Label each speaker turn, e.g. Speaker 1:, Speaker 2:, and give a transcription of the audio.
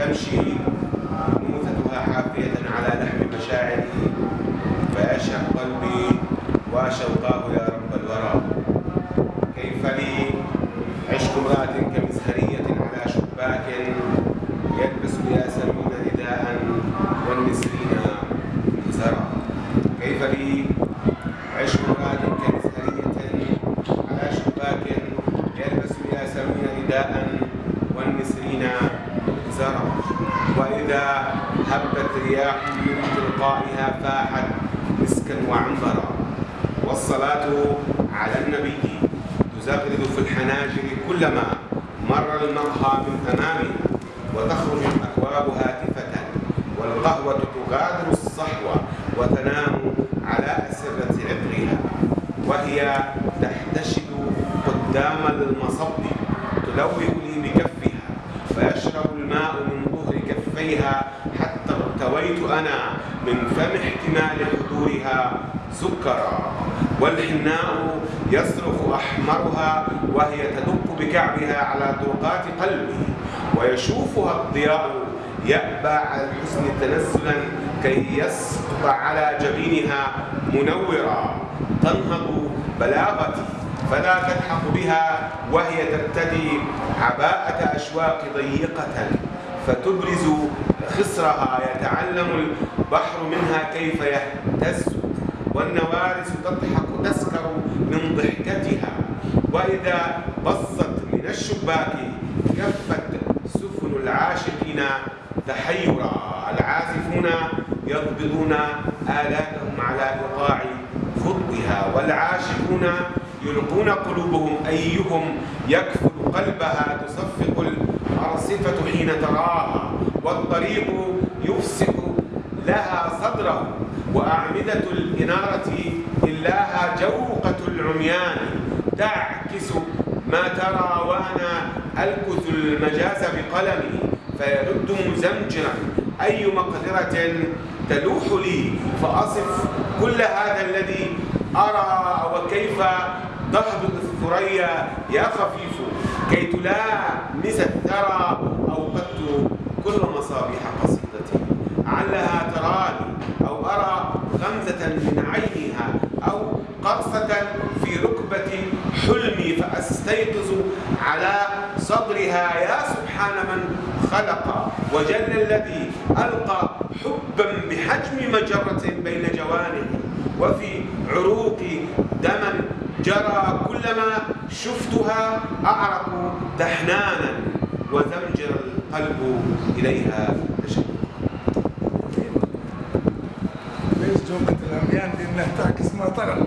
Speaker 1: تمشي موتتها حافية على لحم مشاعري فيشهق قلبي وشوقاه يا رب الورى. كيف لي؟ عشق امرأة كمزهرية على شباك يلبس الياسمين رداء والنسرين مزرا كيف لي؟ عشق امرأة كمزهرية على شباك يلبس الياسمين رداء هبت رياح من تلقائها فاحت مسكا وعنبرا. والصلاة على النبي تزغرد في الحناجر كلما مر المرحى من أمامها وتخرج الأكواب هاتفة والقهوة تغادر الصحوة وتنام على أسرة عطرها. وهي تحتشد قدام المصب تلوئ لي بكفها فيشرب الماء من ظهر كفيها حتى ارتويت أنا من فم احتمال حضورها سكرا والحناء يصرخ أحمرها وهي تدق بكعبها على طرقات قلبي ويشوفها الضياء يأبى على الحسن تنزلا كي يسقط على جبينها منورا تنهض بلاغتي فلا تلحق بها وهي ترتدي عباءة أشواق ضيقة. فتبرز خصرها يتعلم البحر منها كيف يهتز والنوارس تضحك تسكر من ضحكتها. وإذا بصت من الشباك كفت سفن العاشقين تحيرا. العازفون يضبطون آلاتهم على إيقاع خطبها والعاشقون يلقون قلوبهم أيهم يكفل قلبها تصفق الأرصفة حين تراها والطريق يفسح لها صدره. وأعمدة الإنارة إلاها جوقة العميان. تعكس ما ترى وأنا ألكث المجاز بقلمي. فيرد مزمجرا أي مقدرة تلوح لي؟ فأصف كل هذا الذي أرى وكيف تهبط الثريا يا خفيف؟ كي تلامس الثرى أوقدت كل مصابيح قصيدتي. علها تراني أو أرى غمزة من عينها أو قرصة في ركبة حلمي فأستيقظ على صدرها. يا سبحان من خلق وجل الذي ألقى حبا بحجم مجرة بين جوانه. وفي عروقي دما جرى كلما شفتها أعرق تحنانا وزمجر القلب إليها تشوقا
Speaker 2: ليش الأميان تعكس ما ترى